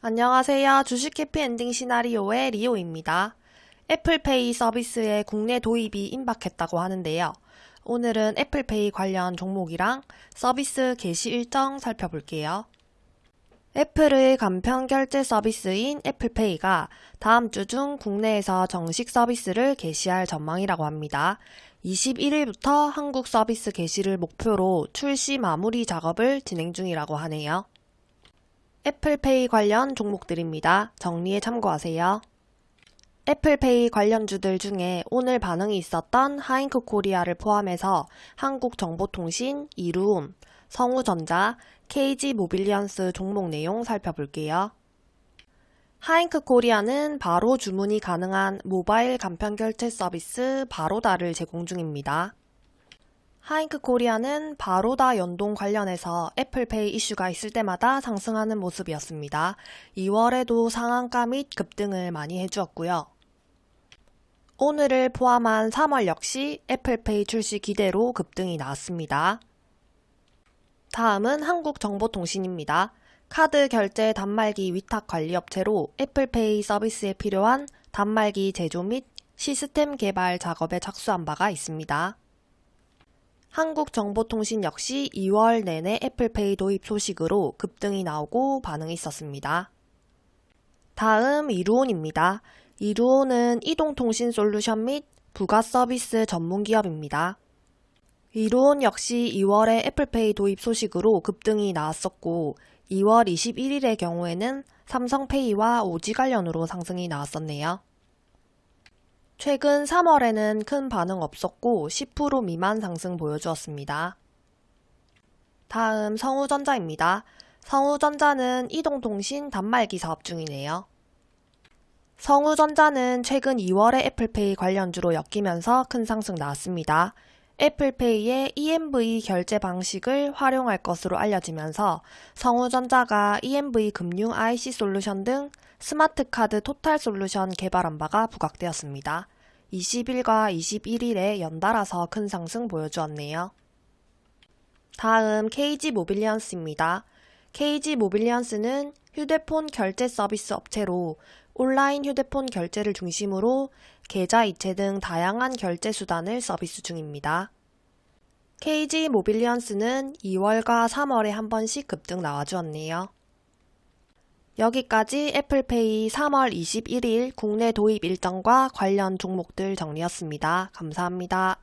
안녕하세요. 주식 해피 엔딩 시나리오의 리오입니다. 애플페이 서비스의 국내 도입이 임박했다고 하는데요. 오늘은 애플페이 관련 종목이랑 서비스 개시 일정 살펴볼게요. 애플의 간편 결제 서비스인 애플페이가 다음 주 중 국내에서 정식 서비스를 개시할 전망이라고 합니다. 21일부터 한국 서비스 개시를 목표로 출시 마무리 작업을 진행 중이라고 하네요. 애플페이 관련 종목들입니다. 정리에 참고하세요. 애플페이 관련주들 중에 오늘 반응이 있었던 하인크코리아를 포함해서 한국정보통신, 이루온, 성우전자, KG 모빌리언스 종목 내용 살펴볼게요. 하인크코리아는 바로 주문이 가능한 모바일 간편 결제 서비스 바로다를 제공 중입니다. 하인크코리아는 바로다 연동 관련해서 애플페이 이슈가 있을 때마다 상승하는 모습이었습니다. 2월에도 상한가 및 급등을 많이 해주었고요. 오늘을 포함한 3월 역시 애플페이 출시 기대로 급등이 나왔습니다. 다음은 한국정보통신입니다. 카드 결제 단말기 위탁 관리 업체로 애플페이 서비스에 필요한 단말기 제조 및 시스템 개발 작업에 착수한 바가 있습니다. 한국정보통신 역시 2월 내내 애플페이 도입 소식으로 급등이 나오고 반응이 있었습니다. 다음 이루온입니다. 이루온은 이동통신 솔루션 및 부가 서비스 전문 기업입니다. 이루온 역시 2월에 애플페이 도입 소식으로 급등이 나왔었고 2월 21일의 경우에는 삼성페이와 오지 관련으로 상승이 나왔었네요. 최근 3월에는 큰 반응 없었고 10% 미만 상승 보여주었습니다. 다음 성우전자입니다. 성우전자는 이동통신 단말기 사업 중이네요. 성우전자는 최근 2월에 애플페이 관련주로 엮이면서 큰 상승 나왔습니다. 애플페이의 EMV 결제 방식을 활용할 것으로 알려지면서 성우전자가 EMV 금융 IC 솔루션 등 스마트카드 토탈 솔루션 개발한 바가 부각되었습니다. 20일과 21일에 연달아서 큰 상승 보여주었네요. 다음 KG 모빌리언스입니다. KG 모빌리언스는 휴대폰 결제 서비스 업체로 온라인 휴대폰 결제를 중심으로 계좌 이체 등 다양한 결제 수단을 서비스 중입니다. KG 모빌리언스는 2월과 3월에 한 번씩 급등 나와주었네요. 여기까지 애플페이 3월 21일 국내 도입 일정과 관련 종목들 정리였습니다. 감사합니다.